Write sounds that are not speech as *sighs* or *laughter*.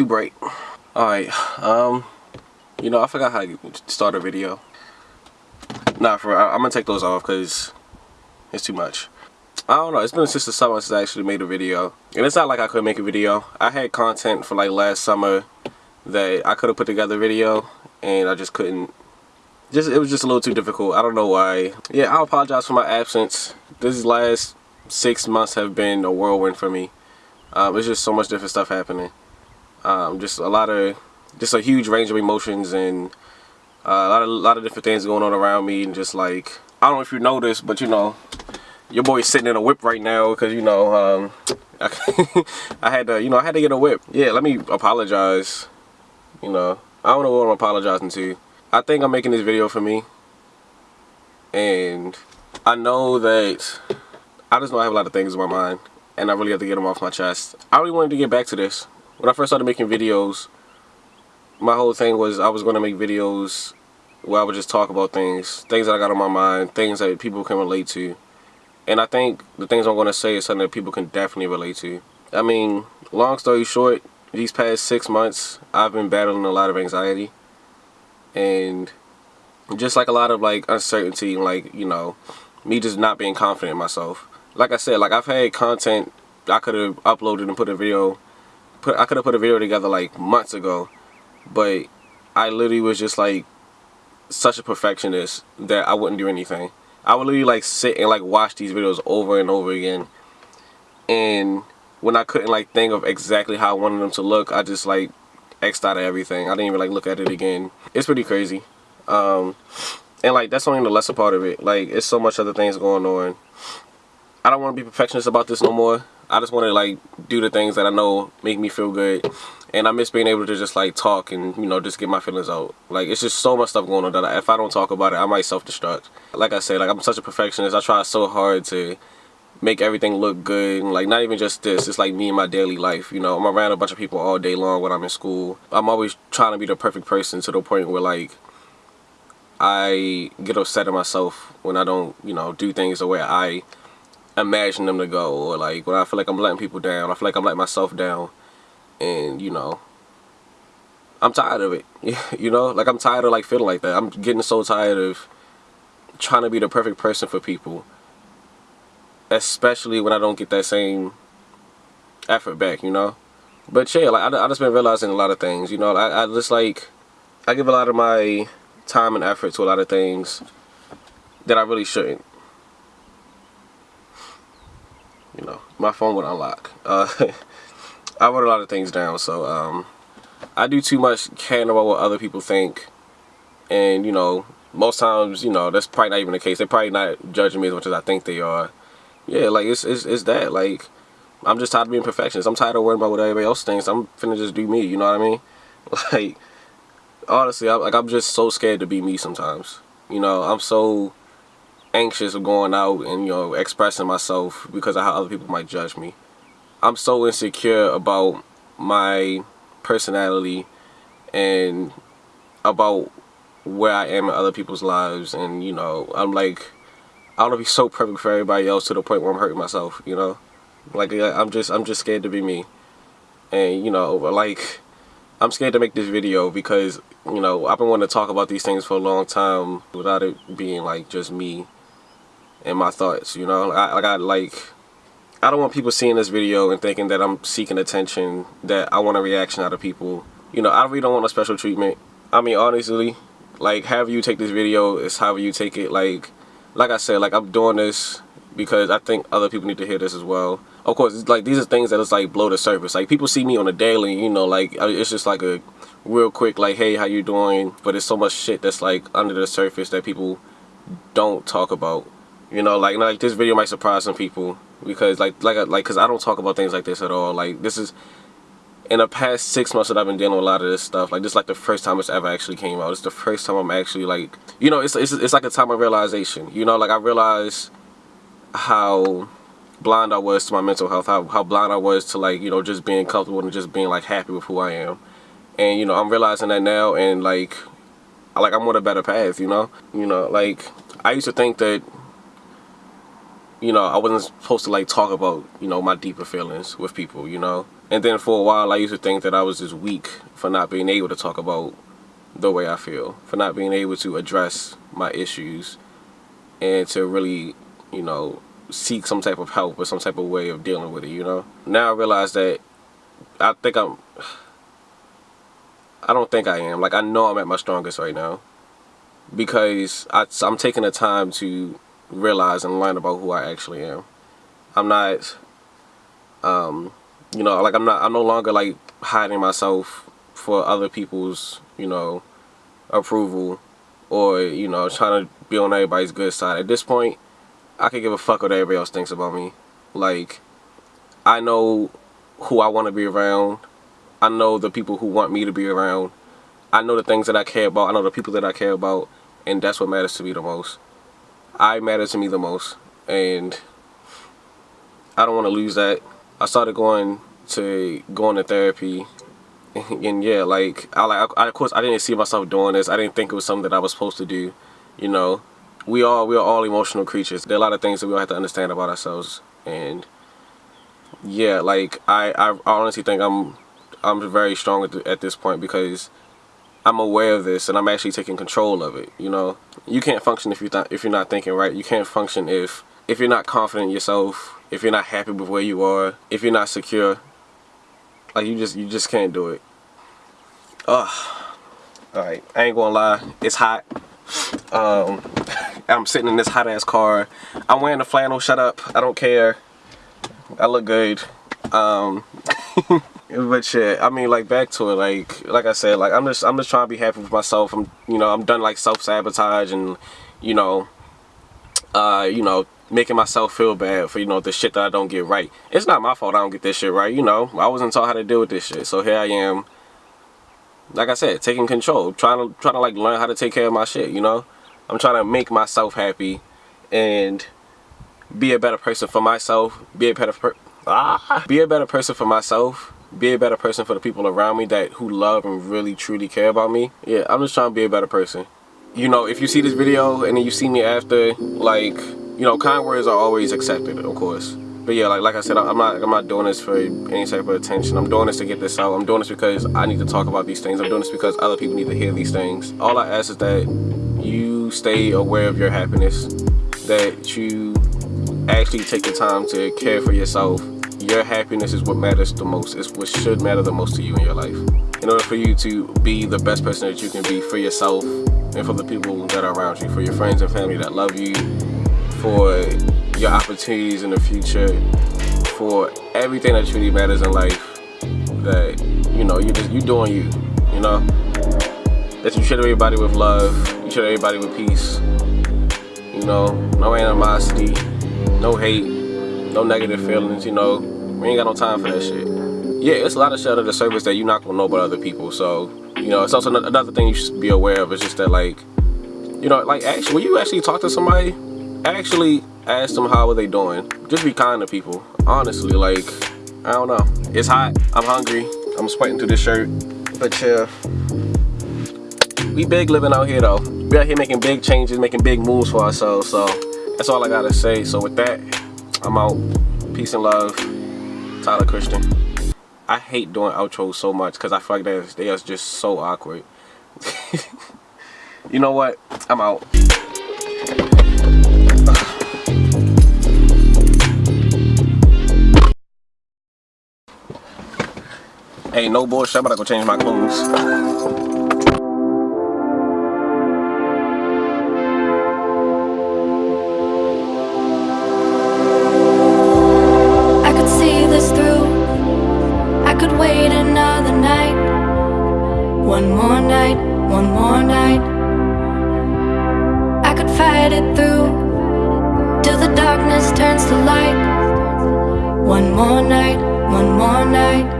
too bright. Alright, um, you know, I forgot how to start a video. Nah, for I, I'm gonna take those off because it's too much. I don't know, it's been since the summer since I actually made a video. And it's not like I couldn't make a video. I had content for like last summer that I could have put together a video and I just couldn't. Just It was just a little too difficult. I don't know why. Yeah, I apologize for my absence. This last six months have been a whirlwind for me. Um, it's just so much different stuff happening. Um, just a lot of, just a huge range of emotions and uh, a lot of, a lot of different things going on around me and just like, I don't know if you noticed, but you know, your boy's sitting in a whip right now because you know um, I, *laughs* I, had to you know I had to get a whip. Yeah let me apologize. You know I don't know what I'm apologizing to. I think I'm making this video for me. And I know that I just know I have a lot of things in my mind and I really have to get them off my chest. I really wanted to get back to this when I first started making videos my whole thing was I was going to make videos where I would just talk about things things that I got on my mind things that people can relate to and I think the things I'm going to say is something that people can definitely relate to. I mean, long story short, these past six months, I've been battling a lot of anxiety. And just like a lot of like uncertainty, like, you know, me just not being confident in myself. Like I said, like I've had content I could have uploaded and put a video, put I could have put a video together like months ago. But I literally was just like such a perfectionist that I wouldn't do anything. I would literally like sit and like watch these videos over and over again. And when I couldn't like think of exactly how I wanted them to look, I just like X'd out of everything. I didn't even like look at it again. It's pretty crazy. Um, and like that's only the lesser part of it. Like it's so much other things going on. I don't want to be perfectionist about this no more. I just want to like do the things that I know make me feel good. And I miss being able to just like talk and you know just get my feelings out. Like it's just so much stuff going on that I, if I don't talk about it I might self-destruct. Like I said like I'm such a perfectionist. I try so hard to make everything look good like not even just this it's like me in my daily life you know? I'm around a bunch of people all day long when I'm in school. I'm always trying to be the perfect person to the point where like I get upset at myself when I don't you know do things the way I imagine them to go or like when I feel like I'm letting people down I feel like I'm letting myself down and you know I'm tired of it. *laughs* You know like I'm tired of like feeling like that. I'm getting so tired of trying to be the perfect person for people especially when I don't get that same effort back you know? But yeah like I, I just been realizing a lot of things you know? I, I just like I give a lot of my time and effort to a lot of things that I really shouldn't you know, my phone would unlock. Uh, *laughs* I wrote a lot of things down, so um, I do too much caring about what other people think, and you know, most times, you know, that's probably not even the case. They're probably not judging me as much as I think they are. Yeah, like it's it's, it's that. Like I'm just tired of being perfectionist. I'm tired of worrying about what everybody else thinks. I'm finna just do me. You know what I mean? *laughs* Like honestly, I, like I'm just so scared to be me sometimes. You know, I'm so anxious of going out and you know expressing myself because of how other people might judge me. I'm so insecure about my personality and about where I am in other people's lives and you know I'm like I want to be so perfect for everybody else to the point where I'm hurting myself you know? Like I'm just I'm just scared to be me. And you know like I'm scared to make this video because you know I've been wanting to talk about these things for a long time without it being like just me and my thoughts you know? I, I like I don't want people seeing this video and thinking that I'm seeking attention that I want a reaction out of people. You know I really don't want a special treatment. I mean honestly like however you take this video is however you take it. Like like I said like I'm doing this because I think other people need to hear this as well. Of course like these are things that just like blow the surface. Like people see me on a daily you know like it's just like a real quick like hey how you doing? But it's so much shit that's like under the surface that people don't talk about you know, like like this video might surprise some people because like like like because I don't talk about things like this at all. Like this is in the past six months that I've been dealing with a lot of this stuff. Like this is like the first time it's ever actually came out. It's the first time I'm actually like you know it's it's it's like a time of realization. You know, like I realized how blind I was to my mental health. How how blind I was to like you know just being comfortable and just being like happy with who I am. And you know I'm realizing that now and like like I'm on a better path. You know, you know like I used to think that you know, I wasn't supposed to like talk about, you know, my deeper feelings with people, you know. And then for a while, I used to think that I was just weak for not being able to talk about the way I feel, for not being able to address my issues and to really, you know, seek some type of help or some type of way of dealing with it, you know? Now I realize that I think I'm, I don't think I am. Like, I know I'm at my strongest right now because I, I'm taking the time to realize and learn about who I actually am. I'm not, um, you know, like I'm not, I'm no longer like hiding myself for other people's, you know, approval or, you know, trying to be on everybody's good side. At this point, I can give a fuck what everybody else thinks about me. Like, I know who I want to be around. I know the people who want me to be around. I know the things that I care about. I know the people that I care about. And that's what matters to me the most. I matter to me the most. And I don't want to lose that. I started going to going to therapy *laughs* and yeah like I like I, of course I didn't see myself doing this I didn't think it was something that I was supposed to do you know we all we are all emotional creatures there are a lot of things that we all have to understand about ourselves and yeah like I I honestly think I'm I'm very strong at, at this point because I'm aware of this and I'm actually taking control of it you know you can't function if you're not if you're not thinking right you can't function if if you're not confident in yourself if you're not happy with where you are if you're not secure like you just you just can't do it Ugh. Alright, I ain't gonna lie, it's hot. Um, *laughs* I'm sitting in this hot ass car. I'm wearing a flannel, shut up. I don't care. I look good. Um, *laughs* but shit, I mean like back to it, like like I said, like I'm just I'm just trying to be happy with myself. I'm you know, I'm done like self sabotage and you know uh, you know, making myself feel bad for, you know, the shit that I don't get right. It's not my fault I don't get this shit right, you know. I wasn't taught how to deal with this shit. So here I am like I said, taking control, trying to trying to like learn how to take care of my shit, you know? I'm trying to make myself happy and be a better person for myself, be a better per ah, be a better person for myself, be a better person for the people around me that who love and really truly care about me. Yeah, I'm just trying to be a better person. You know, if you see this video and then you see me after, like, you know, kind words are always accepted, of course. But yeah like like i said i'm not i'm not doing this for any type of attention. I'm doing this to get this out. I'm doing this because i need to talk about these things. I'm doing this because other people need to hear these things. All i ask is that you stay aware of your happiness that you actually take the time to care for yourself your happiness is what matters the most it's what should matter the most to you in your life in order for you to be the best person that you can be for yourself and for the people that are around you for your friends and family that love you for your opportunities in the future, for everything that truly matters in life. That you know, you just you doing you. You know, that you treat everybody with love, you treat everybody with peace. You know, no animosity, no hate, no negative feelings. You know, we ain't got no time for that shit. Yeah, it's a lot of shit of the service that you're not gonna know about other people. So, you know, it's also another thing you should be aware of. Is just that, like, you know, like actually, when you actually talk to somebody, actually ask them how are they doing just be kind to people honestly like i don't know it's hot i'm hungry i'm sweating through this shirt but yeah we big living out here though we out here making big changes making big moves for ourselves so that's all i gotta say so with that i'm out. Peace and love. Tyler christian. I hate doing outros so much because i feel like they they are just so awkward. *laughs* You know what? I'm out. *sighs* Hey, no bullshit, I'm about to go change my clothes. Night, one more night. I could fight it through till the darkness turns to light. One more night, one more night.